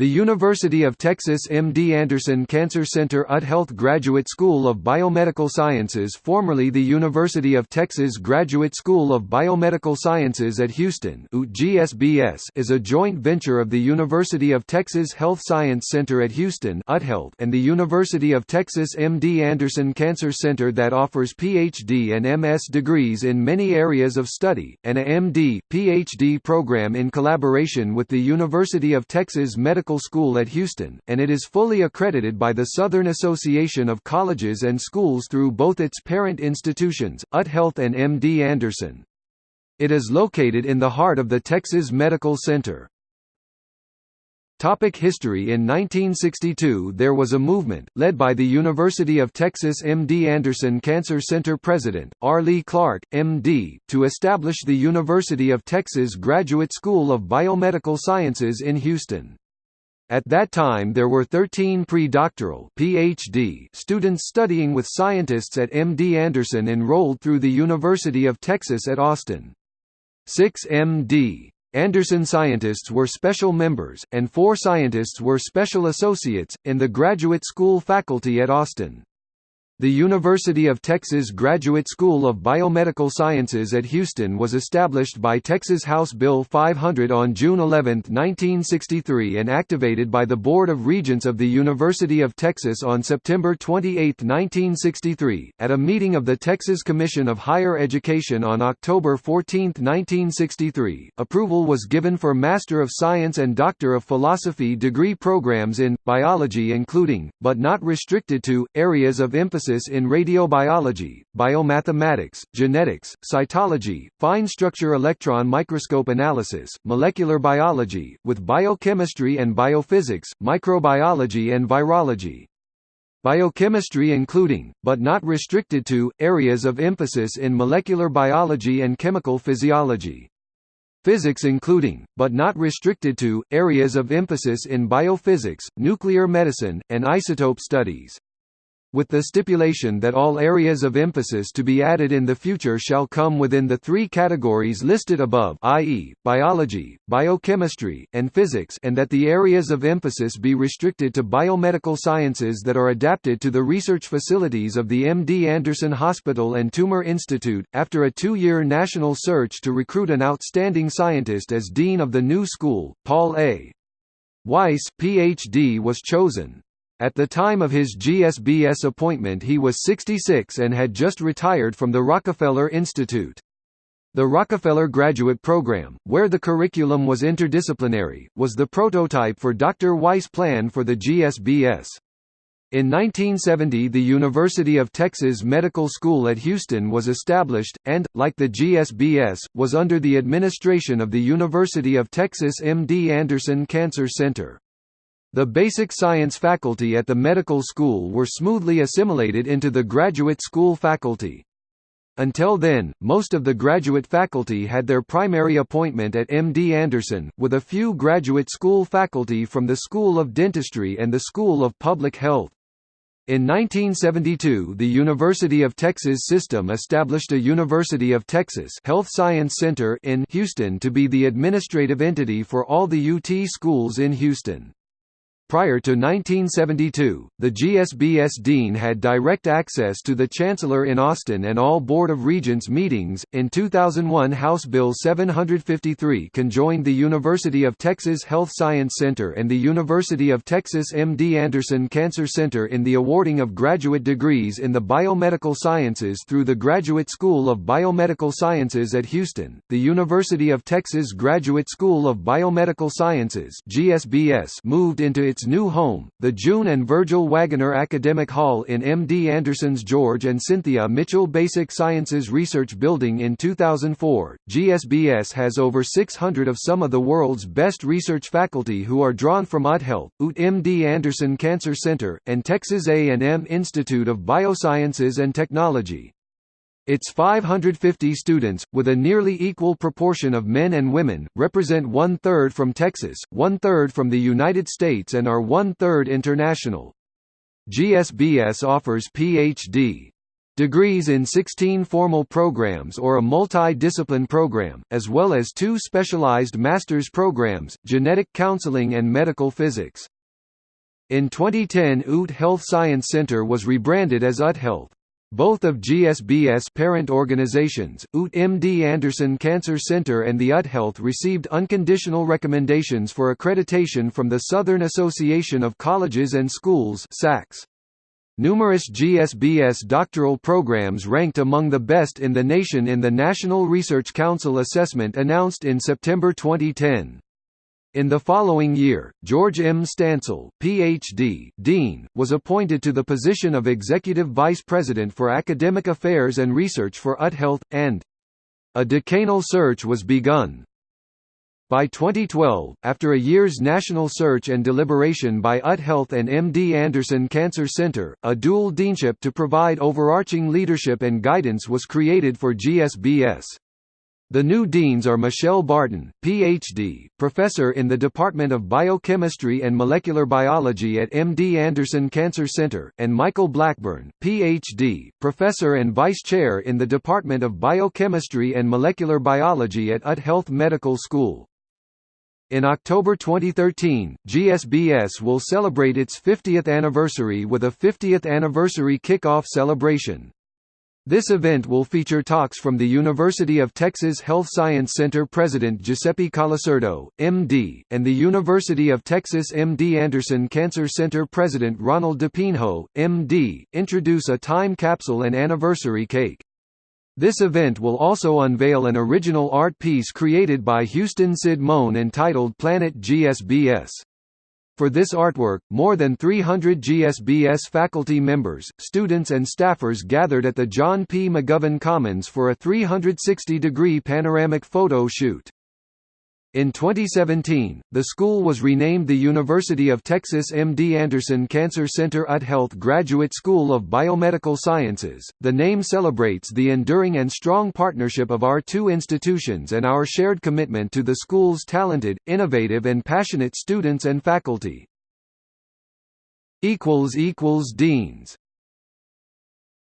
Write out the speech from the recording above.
The University of Texas MD Anderson Cancer Center UT Health Graduate School of Biomedical Sciences formerly the University of Texas Graduate School of Biomedical Sciences at Houston is a joint venture of the University of Texas Health Science Center at Houston UTHealth and the University of Texas MD Anderson Cancer Center that offers PhD and MS degrees in many areas of study, and a MD, PhD program in collaboration with the University of Texas Medical Medical School at Houston, and it is fully accredited by the Southern Association of Colleges and Schools through both its parent institutions, UT Health and MD Anderson. It is located in the heart of the Texas Medical Center. Topic history In 1962 there was a movement, led by the University of Texas MD Anderson Cancer Center president, R. Lee Clark, MD, to establish the University of Texas Graduate School of Biomedical Sciences in Houston. At that time there were 13 pre-doctoral PhD students studying with scientists at MD Anderson enrolled through the University of Texas at Austin. Six MD. Anderson scientists were special members, and four scientists were special associates, in the graduate school faculty at Austin. The University of Texas Graduate School of Biomedical Sciences at Houston was established by Texas House Bill 500 on June 11, 1963 and activated by the Board of Regents of the University of Texas on September 28, 1963, at a meeting of the Texas Commission of Higher Education on October 14, 1963. Approval was given for Master of Science and Doctor of Philosophy degree programs in biology including, but not restricted to, areas of emphasis in radiobiology, biomathematics, genetics, cytology, fine structure electron microscope analysis, molecular biology, with biochemistry and biophysics, microbiology and virology. Biochemistry including, but not restricted to, areas of emphasis in molecular biology and chemical physiology. Physics including, but not restricted to, areas of emphasis in biophysics, nuclear medicine, and isotope studies with the stipulation that all areas of emphasis to be added in the future shall come within the three categories listed above i.e., biology, biochemistry, and physics and that the areas of emphasis be restricted to biomedical sciences that are adapted to the research facilities of the MD Anderson Hospital and Tumor Institute. After a two-year national search to recruit an outstanding scientist as dean of the new school, Paul A. Weiss, Ph.D. was chosen. At the time of his GSBS appointment he was 66 and had just retired from the Rockefeller Institute. The Rockefeller Graduate Program, where the curriculum was interdisciplinary, was the prototype for Dr. Weiss' plan for the GSBS. In 1970 the University of Texas Medical School at Houston was established, and, like the GSBS, was under the administration of the University of Texas MD Anderson Cancer Center. The basic science faculty at the medical school were smoothly assimilated into the graduate school faculty. Until then, most of the graduate faculty had their primary appointment at MD Anderson, with a few graduate school faculty from the School of Dentistry and the School of Public Health. In 1972 the University of Texas system established a University of Texas Health Science Center in Houston to be the administrative entity for all the UT schools in Houston. Prior to 1972, the GSBS dean had direct access to the chancellor in Austin and all Board of Regents meetings. In 2001, House Bill 753 conjoined the University of Texas Health Science Center and the University of Texas MD Anderson Cancer Center in the awarding of graduate degrees in the biomedical sciences through the Graduate School of Biomedical Sciences at Houston. The University of Texas Graduate School of Biomedical Sciences (GSBS) moved into its its new home, the June and Virgil Wagoner Academic Hall in MD Anderson's George and Cynthia Mitchell Basic Sciences Research Building in 2004. GSBS has over 600 of some of the world's best research faculty who are drawn from UT Health, UT MD Anderson Cancer Center, and Texas A&M Institute of Biosciences and Technology. Its 550 students, with a nearly equal proportion of men and women, represent one-third from Texas, one-third from the United States and are one-third international. GSBS offers Ph.D. degrees in 16 formal programs or a multi-discipline program, as well as two specialized master's programs, genetic counseling and medical physics. In 2010 UT Health Science Center was rebranded as UT Health. Both of GSBS parent organizations, UT MD Anderson Cancer Center and the UT Health received unconditional recommendations for accreditation from the Southern Association of Colleges and Schools SACS. Numerous GSBS doctoral programs ranked among the best in the nation in the National Research Council assessment announced in September 2010. In the following year, George M. Stancel, Ph.D., Dean, was appointed to the position of Executive Vice President for Academic Affairs and Research for UT Health, and a decanal search was begun. By 2012, after a year's national search and deliberation by UT Health and MD Anderson Cancer Center, a dual deanship to provide overarching leadership and guidance was created for GSBS. The new deans are Michelle Barton, Ph.D., professor in the Department of Biochemistry and Molecular Biology at MD Anderson Cancer Center, and Michael Blackburn, Ph.D., professor and vice chair in the Department of Biochemistry and Molecular Biology at UT Health Medical School. In October 2013, GSBS will celebrate its 50th anniversary with a 50th anniversary kickoff celebration. This event will feature talks from the University of Texas Health Science Center President Giuseppe Colasurdo, MD, and the University of Texas MD Anderson Cancer Center President Ronald DePinho, MD, introduce a time capsule and anniversary cake. This event will also unveil an original art piece created by Houston Sid Moan entitled Planet GSBS. For this artwork, more than 300 GSBS faculty members, students and staffers gathered at the John P. McGovern Commons for a 360-degree panoramic photo shoot. In 2017, the school was renamed the University of Texas MD Anderson Cancer Center at Health Graduate School of Biomedical Sciences. The name celebrates the enduring and strong partnership of our two institutions and our shared commitment to the school's talented, innovative, and passionate students and faculty. equals equals Deans